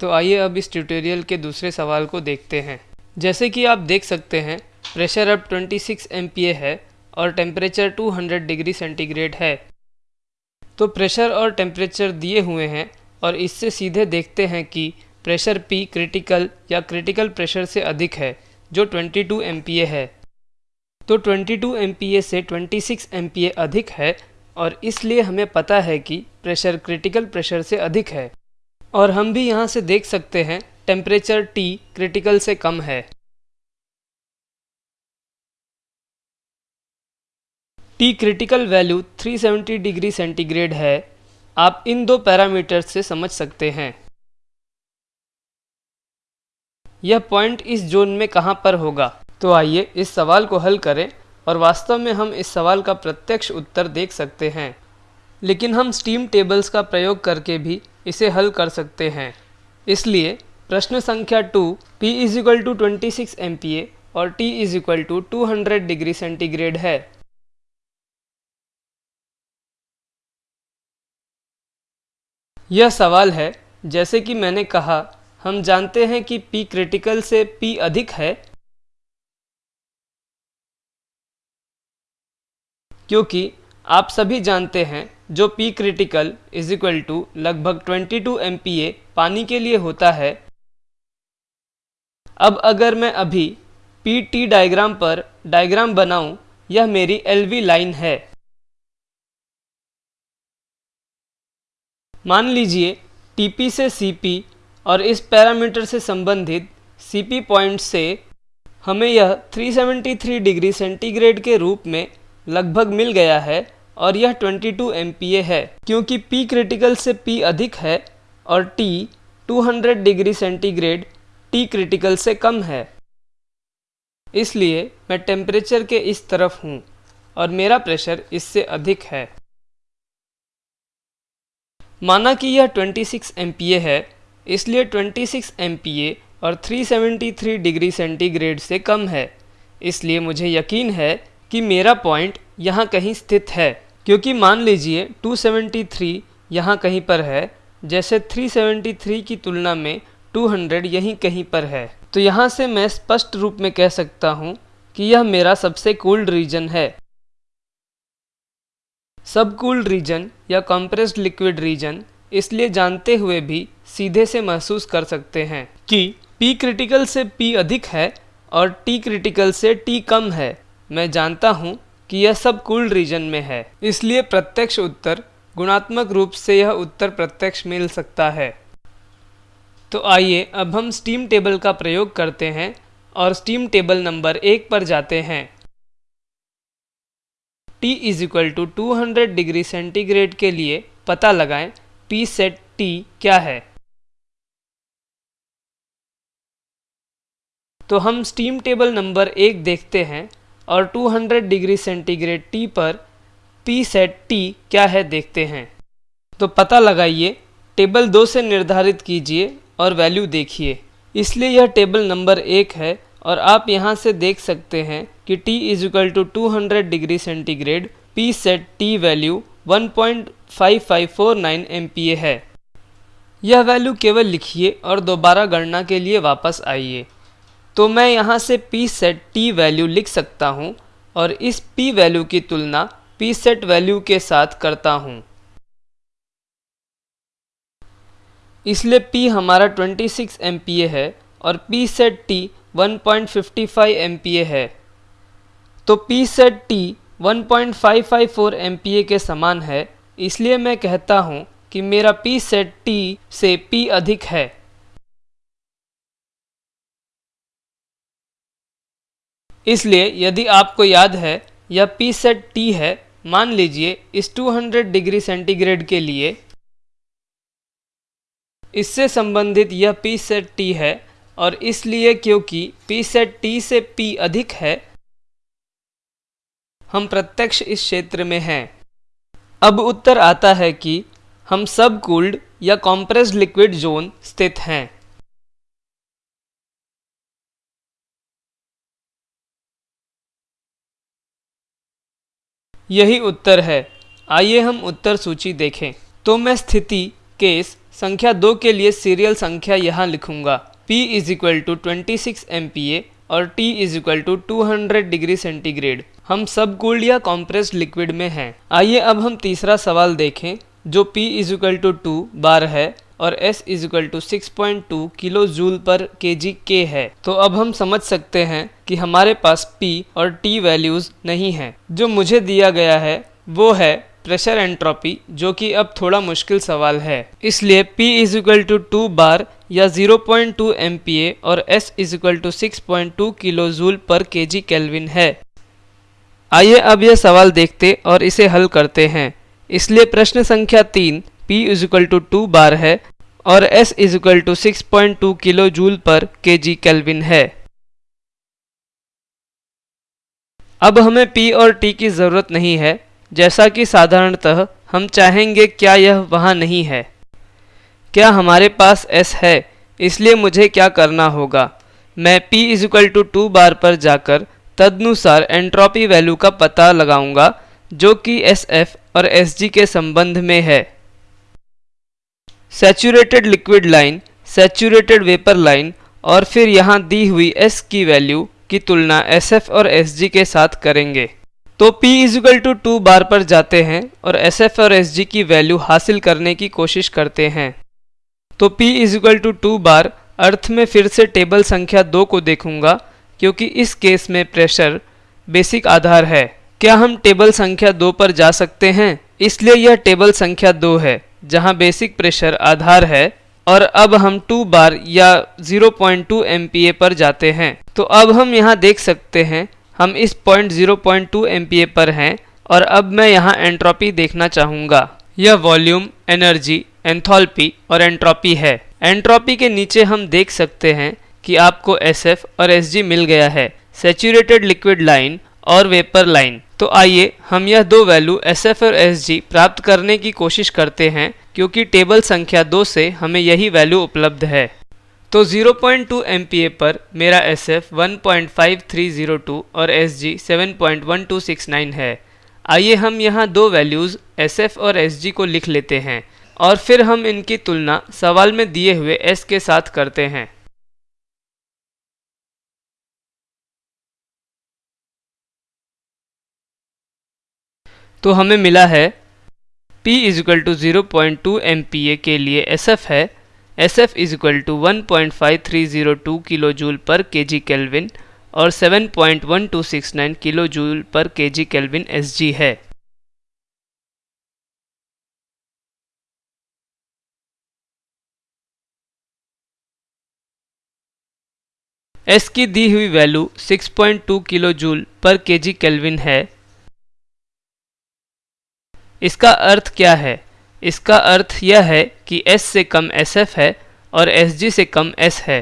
तो आइए अब इस ट्यूटोरियल के दूसरे सवाल को देखते हैं। जैसे कि आप देख सकते हैं प्रेशर अब 26 सिक्स है और टेम्परेचर 200 डिग्री सेंटीग्रेड है। तो प्रेशर और टेम्परेचर दिए हुए हैं और इससे सीधे देखते हैं कि प्रेशर P क्रिटिकल या क्रिटिकल प्रेशर से अधिक है, जो 22 MPa है। तो 22 MPa से 26 MPa अधिक है और इसलिए हमें पता है कि प्रेशर क्रिटिकल प्रेशर से अधिक है। और हम भी यहाँ से देख सकते हैं टेम्परेचर T क्रिटिकल से कम है। T critical value 370 degree centigrade है। आप इन दो पैरामीटर्स से समझ सकते हैं। यह पॉइंट इस जोन में कहाँ पर होगा? तो आइए इस सवाल को हल करें और वास्तव में हम इस सवाल का प्रत्यक्ष उत्तर देख सकते हैं। लेकिन हम स्टीम टेबल्स का प्रयोग करके भी इसे हल कर सकते हैं। इसलिए प्रश्न संख्या two, P is equal to twenty six M और T is equal to two hundred degree centigrade है। यह सवाल है, जैसे कि मैंने कहा, हम जानते हैं कि P क्रिटिकल से P अधिक है। क्योंकि आप सभी जानते हैं, जो P critical is equal to लगभग 22 MPa पानी के लिए होता है। अब अगर मैं अभी पी टी डायग्राम पर डायग्राम बनाऊँ, यह मेरी LV लाइन है। मान लीजिए TP से CP और इस पैरामीटर से संबंधित CP पॉइंट से हमें यह 373 डिग्री सेंटीग्रेड के रूप में लगभग मिल गया है। और यह 22 MPa है, क्योंकि P क्रिटिकल से P अधिक है और T 200 degree centigrade T critical से कम है। इसलिए मैं टेम्परेचर के इस तरफ़ हूँ और मेरा प्रेशर इससे अधिक है। माना कि यह 26 MPa है, इसलिए 26 MPa और 373 डिग्री सेंटीग्रेड से कम है। इसलिए मुझे यकीन है कि मेरा पॉइंट यहाँ कहीं स्थित है। क्योंकि मान लीजिए 273 यहाँ कहीं पर है, जैसे 373 की तुलना में 200 यहीं कहीं पर है। तो यहाँ से मैं स्पष्ट रूप में कह सकता हूँ कि यह मेरा सबसे कूल्ड रीजन है। सब कूल्ड रीजन या कंप्रेस्ड लिक्विड रीजन इसलिए जानते हुए भी सीधे से महसूस कर सकते हैं कि P क्रिटिकल से P अधिक है और T क्रिटिकल से T कम है। मैं जानता हूँ कि यह सब कूल्ड रीजन में है। इसलिए प्रत्यक्ष उत्तर गुणात्मक रूप से यह उत्तर प्रत्यक्ष मिल सकता है। तो आइए अब हम स्टीम टेबल का प्रयोग करते हैं और स्टीम टेबल नंबर एक पर जाते हैं। T is equal to two degree centigrade के लिए पता लगाएँ, P सेट T क्या है। तो हम स्टीम टेबल नंबर एक देखते हैं। और 200 डिग्री सेंटीग्रेड टी पर पी सेट टी क्या है देखते हैं। तो पता लगाइए टेबल दो से निर्धारित कीजिए और वैल्यू देखिए। इसलिए यह टेबल नंबर एक है और आप यहाँ से देख सकते हैं कि T is equal to two degree centigrade P sat T value 1.5549 MPa है। यह वैल्यू केवल लिखिए और दोबारा गणना के लिए वापस आइए। तो मैं यहाँ से पी सेट टी वैल्यू लिख सकता हूँ और इस पी वैल्यू की तुलना पी सेट वैल्यू के साथ करता हूँ। इसलिए P हमारा 26 MPa है और P सेट T 1.55 MPa है। तो P सेट T 1.554 MPa के समान है, इसलिए मैं कहता हूँ कि मेरा P सेट T से P अधिक है। इसलिए यदि आपको याद है, यह पी सेट टी है, मान लीजिए इस 200 डिग्री सेंटीग्रेड के लिए। इससे संबंधित यह पी सेट टी है और इसलिए क्योंकि पी सेट टी से पी अधिक है, हम प्रत्यक्ष इस क्षेत्र में हैं। अब उत्तर आता है कि हम सब कूल्ड या कॉम्प्रेस्ड लिक्विड जोन स्थित हैं। यही उत्तर है। आइए हम उत्तर सूची देखें। तो मैं स्थिति, केस, संख्या दो के लिए सीरियल संख्या यहाँ लिखूँगा। P is equal to twenty six M और T is equal to two hundred degree centigrade हम सब कूल्ड या कॉम्प्रेस्ड लिक्विड में हैं। आइए अब हम तीसरा सवाल देखें, जो P is equal to two bar है। और S is equal to six point two kilo joule per K G के है। तो अब हम समझ सकते हैं कि हमारे पास P और T वैल्यूज़ नहीं हैं। जो मुझे दिया गया है, वो है प्रेशर एंट्रोपी जो कि अब थोड़ा मुश्किल सवाल है। इसलिए P is equal to two bar या 0.2 point two M P A और S is equal to six point two kilo joule per K G kelvin है। आइए अब यह सवाल देखते और इसे हल करते हैं। इसलिए प्रश्न संख्या तीन P is equal to two bar है और S is equal to six point two kilo joule per K G kelvin है। अब हमें P और T की ज़रूरत नहीं है, जैसा कि साधारणतः हम चाहेंगे क्या यह वहाँ नहीं है। क्या हमारे पास S है, इसलिए मुझे क्या करना होगा? मैं P is equal to two bar पर जाकर तदनुसार एंट्रोपी वैल्यू का पता लगाऊँगा, जो कि SF और SG के संबंध में है। Saturated liquid line saturated vapour line और फिर यहाँ दी हुई S की वैल्यू की तुलना SF और SG के साथ करेंगे। तो P is equal to two bar पर जाते हैं और SF और SG की वैल्यू हासिल करने की कोशिश करते हैं। तो P is equal to two bar अर्थ में फिर से टेबल संख्या दो को देखूँगा, क्योंकि इस केस में प्रेशर बेसिक आधार है। क्या हम टेबल संख्या दो पर जा सकते हैं? इसलिए यह टेबल संख्या दो है, जहाँ बेसिक प्रेशर आधार है, और अब हम टू बार या 0.2 पॉइंट पर जाते हैं। तो अब हम यहाँ देख सकते हैं, हम इस पॉइंट 0.2 एमपीए पर हैं, और अब मैं यहाँ एंट्रोपी देखना चाहूँगा। यह वॉल्यूम एनर्जी एंथोल्पी और एंट्रोपी है। एंट्रोपी के नीचे हम देख सकते हैं कि आपको SF और SG मिल गया है। सेचुरेटेड लिक्विड लाइन और वेपर लाइन तो आइए, हम यह दो वैल्यू SF और SG प्राप्त करने की कोशिश करते हैं, क्योंकि टेबल संख्या दो से हमें यही वैल्यू उपलब्ध है। तो 0.2 पॉइंट पर मेरा एफ़ वन और एस जी सेवन है। आइए, हम यहाँ दो वैल्यूज़ एफ़ और जी को लिख लेते हैं और फिर हम इनकी तुलना सवाल में दिए हुए एस के साथ करते हैं। तो हमें मिला है P is equal to zero point two M के लिए एस एफ़ है। S F is equal to one point five three zero two kilo joule per K G kelvin और seven point one two six nine kilo joule per K G kelvin S G है। S की दी हुई value 6.2 kilo joule per K G kelvin है। इसका अर्थ क्या है? इसका अर्थ यह है कि S से कम SF है और SG से कम S है।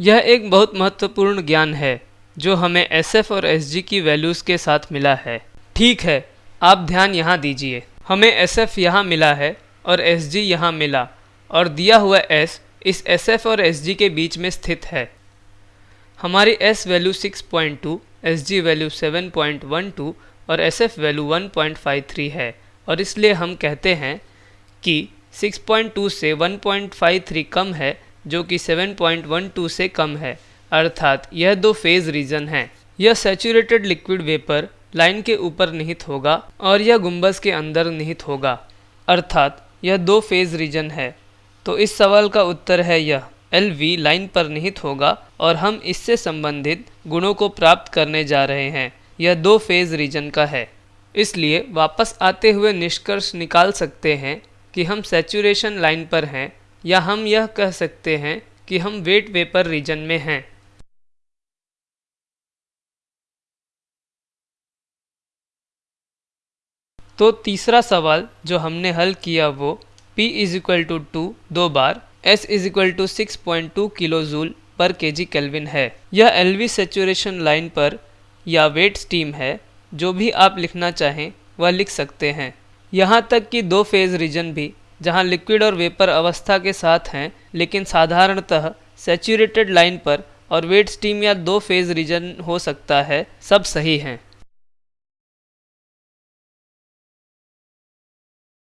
यह एक बहुत महत्वपूर्ण ज्ञान है जो हमें SF और SG की वैल्यूज़ के साथ मिला है। ठीक है आप ध्यान यहाँ दीजिए। हमें SF यहाँ मिला है और SG यहाँ मिला और दिया हुआ S इस SF और SG के बीच में स्थित है। हमारी S वैल्यू 6.2, SG वैल्यू 7.12 और एस एफ़ वैल्यू 1.53 है। और इसलिए हम कहते हैं कि 6.2 से 1.53 कम है, जो कि 7.12 से कम है। अर्थात यह दो फ़ेज़ रीजन है। यह सेचूरेटेड लिक्विड वेपर लाइन के ऊपर निहित होगा और यह गुंबस के अंदर निहित होगा। अर्थात यह दो फ़ेज़ रीजन है। तो इस सवाल का उत्तर है यह। एल वी लाइन पर निहित होगा और हम इससे संबंधित गुणों को प्राप्त करने जा रहे हैं। यह दो फ़ेज़ रीजन का है। इसलिए वापस आते हुए निष्कर्ष निकाल सकते हैं कि हम सेचुरेशन लाइन पर हैं या हम यह कह सकते हैं कि हम वेट वेपर रीजन में हैं। तो तीसरा सवाल जो हमने हल किया वो P is equal to two दो bar S is equal to six point two kilo joule per K G kelvin है। यह एल वी सेचुरेशन लाइन पर या वेट स्टीम है, जो भी आप लिखना चाहें, वह लिख सकते हैं। यहाँ तक कि दो फ़ेज़ रीजन भी, जहाँ लिक्विड और वेपर अवस्था के साथ हैं, लेकिन साधारणतः सेचूरेटेड लाइन पर और वेट स्टीम या दो फ़ेज़ रीजन हो सकता है, सब सही हैं।